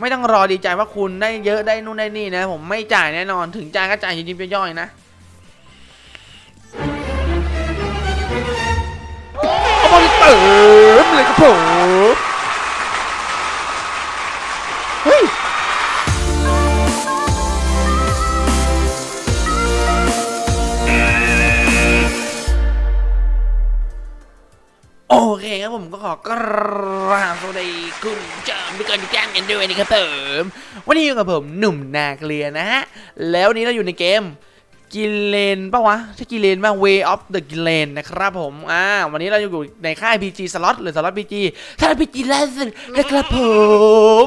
ไม่ต้องรอดีใจว่าคุณได้เยอะได้นู่นได้นี่นะ ผมไม่จ่ายแน่นอนถึงจ่ายก็จ่ายยิบๆย่อยๆนะเอาบอลเติมเลยครับผมเฮ้ยโอเคครับผมก็ขอกราบสวัสดีคุณผู้ชมทุกคนทุกท่านกันด้วยนะครับผมวันนี้อยู่กับผมหนุ่มนาเกลียนะฮะ แล้ววันนี้เราอยู่ในเกมกิเลนปะวะใช่กิเลนป่ะ Way of the g i l e n นะครับผม อ่า วันนี้เราอยู่ในค่าย PG Slot หรือ Slot PG ถ้า PG ล่าสุดนะครับผม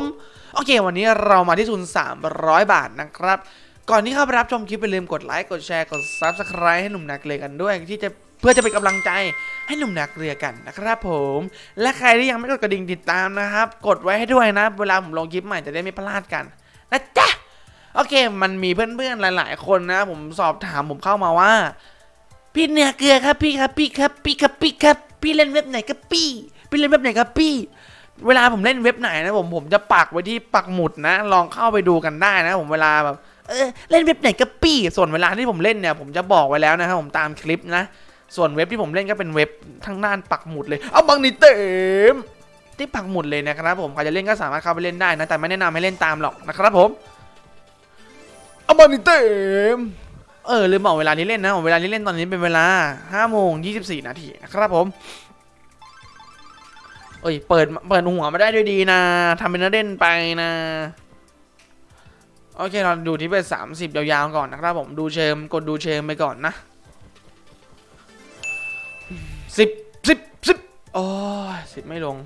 โอเค วันนี้เรามาที่ทุน 300 บาทนะครับ ก่อนที่เข้าไปรับชมคลิปอย่าลืมกดไลค์ กดแชร์ กด Subscribe ให้หนุ่มนาเกลียกันด้วยที่จะ พื่อจะเป็นกำลังใจให้หนุ่มนาเกลียกันนะครับผม และใครที่ยังไม่กดกระดิ่งติดตามนะครับ กดไว้ให้ด้วยนะ เวลาผมลงคลิปใหม่จะได้ไม่พลาดกันนะจ๊ะโอเค มันมีเพื่อนๆหลาย ๆ คนนะ ผมสอบถามผมเข้ามาว่า พี่เนื้อเกลือครับพี่ครับพี่ครับพี่ครับพี่ครับ พี่เล่นเว็บไหนครับพี่ พี่เล่นเว็บไหนครับพี่ เวลาผมเล่นเว็บไหนนะผมผมจะปักไว้ที่ปักหมุดนะ ลองเข้าไปดูกันได้นะ ผมเวลาแบบเออเล่นเว็บไหนครับพี่ส่วนเวลาที่ผมเล่นเนี่ย ผมจะบอกไว้แล้วนะครับผมตามคลิปนะ ส่วนเว็บที่ผมเล่นก็เป็นเว็บทางด้านปักหมุดเลย เอาบังนี่เต็มที่ปักหมุดเลยนะครับผมใครจะเล่นก็สามารถเข้าไปเล่นได้นะแต่ไม่แนะนำให้เล่นตามหรอกนะครับผมเอาบอลนี่เต็มเออลืมบอกเวลาที่เล่นนะเวลาที่เล่นตอนนี้เป็นเวลา5โมง24 นาทีนะครับผมเอ้ยเปิดเปิดหัวมาได้ด้วยดีนะทำเป็นเล่นไปนะโอเคเราดูที่เป็น30 ยาวๆก่อนนะครับผมดูเชิมกดดูเชิมไปก่อนนะ สิบสิบสิบโอ้สิบไม่ลง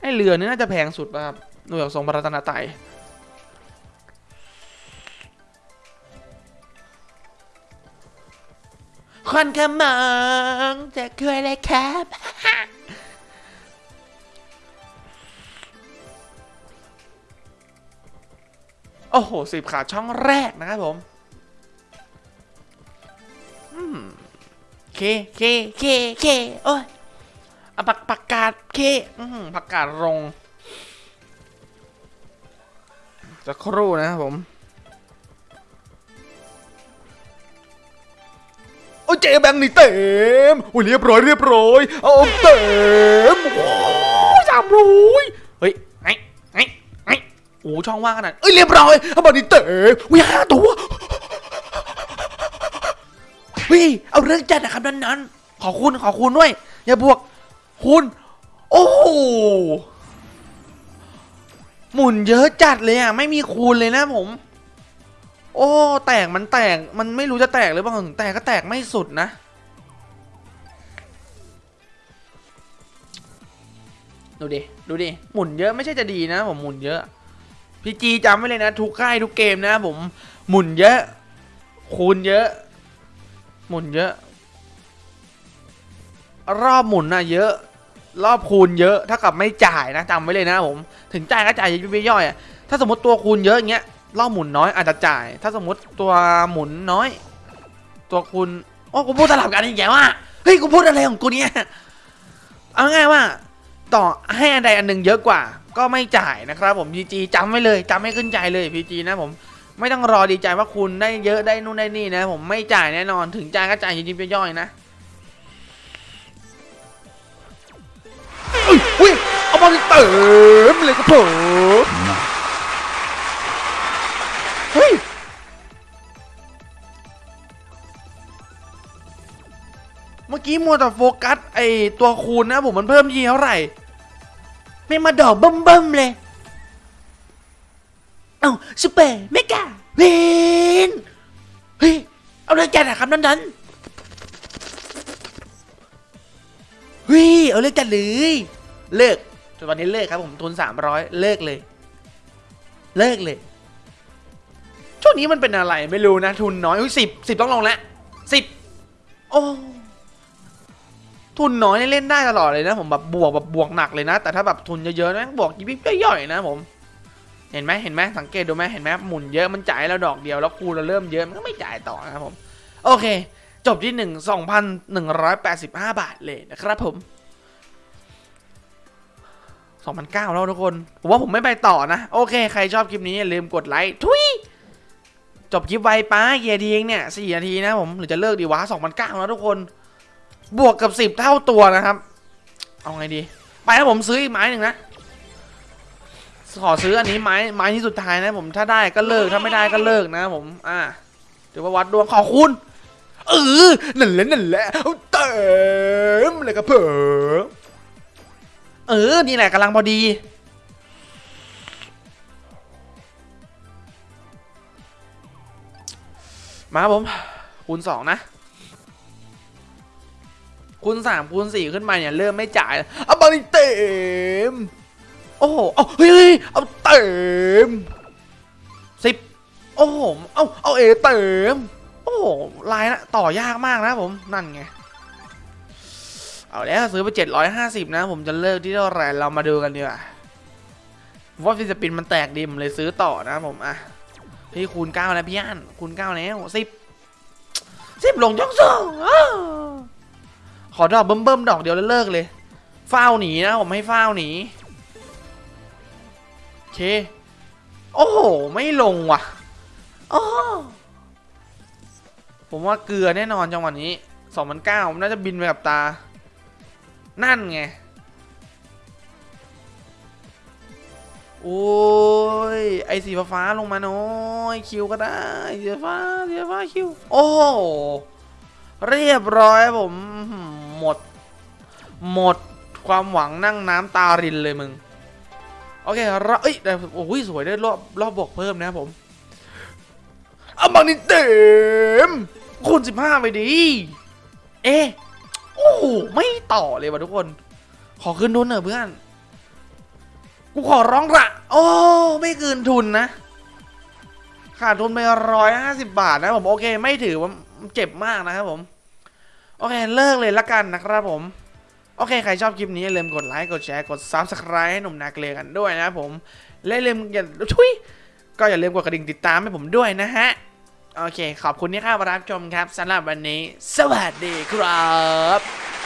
ไอเรือนี่น่าจะแพงสุดป่ะครับหน่วยทรงพระรัตนตรัยคนขมองจะคุยอะไรครับโอ้โหสิบขาดช่องแรกนะครับผม เคเคเคเคโอ้ยอาผักผักกาดเคอืมผักกาดรงจะครู่นะครับผมโอ้เจแบงนี่เต็มโอ้ยเรียบร้อยเรียบร้อยเอาเต็มโอ้ยสามร้อยเฮ้ยไงไงไงโอ้ช่องว่างขนาดเอ้ยเรียบร้อยเอาบอลนี่เต็มอุ้ยห้าตัว ฮ้ยเอาเรื่องจัดนะครับนั้นนั้นๆขอคุณขอคุณด้วยอย่าบวกคุณ โอ้โหหมุนเยอะจัดเลยอะไม่มีคูณเลยนะผม โอ้ แตกมันแตกมันไม่รู้จะแตกหรือเปล่าแตกก็แตกไม่สุดนะ ดูดิ ดูดิ หมุนเยอะไม่ใช่จะดีนะ ผมหมุนเยอะพี่จีจำไว้เลยนะ ทุกค่ายทุกเกมนะผมหมุนเยอะ คูณเยอะ หมุนเยอะ รอบหมุนนะเยอะ รอบคูณเยอะถ้ากับไม่จ่ายนะจำไว้เลยนะผม ถึงจ่ายก็จ่ายยิบย่อยอะถ้าสมมติตัวคูณเยอะอย่างเงี้ยรอบหมุนน้อยอาจจะจ่าย ถ้าสมมติตัวหมุนน้อย ตัวคุณโอ้กูพูดสลับกันอีกแกว่าเฮ้ยกูพูดอะไรของกูเนี่ยเอาง่ายว่า ต่อให้อันใดอันหนึ่งเยอะกว่า ก็ไม่จ่ายนะครับผมพีจีจำไว้เลยจำให้ขึ้นใจเลยพีจีนะผม ไม่ต้องรอดีใจว่าคุณได้เยอะได้นู่นได้นี่นะ ผมไม่จ่ายแน่นอนถึงจ่ายก็จ่ายยิบย่อยๆนะเอ้ยอุ้ยเอาบอลเติมเลยครับผมเฮ้ยเมื่อกี้มัวแต่โฟกัสไอตัวคูณนะผมมันเพิ่มยีเท่าไหร่ ไม่มาดอกเบิ่มๆเลย ซูเปอร์เมกาเวนเฮ้ย เอาเลยจัดอะครับนั้นนั้นๆเฮ้ย เอาเลยจัดเลย เลิกจนวันนี้เลิกครับผมทุน300เลิกเลย เลิกเลย ช่วงนี้มันเป็นอะไรไม่รู้นะ ทุนน้อยอุ้ยสิบสิบต้องลงแล้วสิบโอ้ทุนน้อยเล่นได้ตลอดเลยนะผมแบบบวกแบบบวกหนักเลยนะ แต่ถ้าแบบทุนเยอะๆนะบวกยิบย่อยๆนะผม เห็นไหมเห็นไหมสังเกตดูไหมเห็นไหมหมุนเยอะมันจ่ายแล้วดอกเดียวแล้วคูณเราเริ่มเยอะมันก็ไม่จ่ายต่อนะครับผมโอเค จบที่หนึ่งสองพันหนึ่งร้อยแปดสิบห้าบาทเลยนะครับผม2,009แล้วทุกคนผมว่าผมไม่ไปต่อนะ โอเค ใครชอบคลิปนี้อย่าลืมกดไลค์ทุยจบคลิปไวป้าเกียร์ทีเองเนี่ยสี่นาทีนะผมหรือจะเลิกดีวะ2,009แล้วทุกคน บวกกับ10เท่าตัวนะครับ เอาไงดี ไปแล้วผมซื้ออีกไม้หนึ่งนะ ขอซื้ออันนี้ไม้ไม้ที่สุดท้ายนะผมถ้าได้ก็เลิกถ้าไม่ได้ก็เลิกนะผม อ่าถือว่าวัดดวงขอคุณเออนั่นแหละนั่นแหละเอาเติมเลยครับเพิ่มเออนี่แหละกำลังพอดีมาผมคูณสองนะคูณสามคูณสี่ขึ้นมาเนี่ย เริ่มไม่จ่ายแล้วเอาบอลเต็ม โอ้โหเอาเฮ้ยเอาเต็มสิบโอ้โหเอาเอาเอเต็มโอ้โหลายนะต่อยากมากนะผมนั่นไงเอาแล้วซื้อไป 750 นะ ผมจะเลิกที่เท่าไหร่เรามาดูกันดีกว่าว่าฟิสปินมันแตกดีผมเลยซื้อต่อนะผมอะพี่คูณ9แล้วพี่อันคูณ9แล้ว10 10ลงยกสองอ้าวขอดอกเบิ่มๆดอกเดียวแล้วเลิกเลยเฝ้าหนีนะผมให้เฝ้าหนี โอเคโอ้โห ไม่ลงว่ะโอ้ผมว่าเกลือแน่นอนจังหวะนี้2009มันน่าจะบินไปกับตา นั่นไง โอ้ย ไอสีฟ้าลงมาน้อยคิวก็ได้สีฟ้าสีฟ้าคิว โอ้โหเรียบร้อยผม หมด หมดความหวังนั่งน้ำตารินเลยมึง อเคเราเอ้ยแต่โอ้ยสวยได้รอบรอบบวกเพิ่มนะผมเอาบังนี่เต็มคูณ15ไปดี เอ๊โอ้ไม่ต่อเลยว่ะทุกคน ขอขึ้นทุนเถอะเพื่อน กูขอร้องละโอ้ไม่คืนทุนนะ ขาดทุนไปร้อยห้าสิบบาทนะผมโอเค ไม่ถือว่าเจ็บมากนะครับผม โอเค เลิกเลยละกันนะครับผม โอเค ใครชอบคลิปนี้อย่าลืมกดไลค์ กดแชร์ กด Subscribe ให้หนุ่มนาเกลียกันด้วยนะครับผม และอย่าลืมอย่าทุยก็อย่าลืมกดกระดิ่งติดตามให้ผมด้วยนะฮะ โอเค ขอบคุณที่เข้ามารับชมครับสำหรับวันนี้ สวัสดีครับ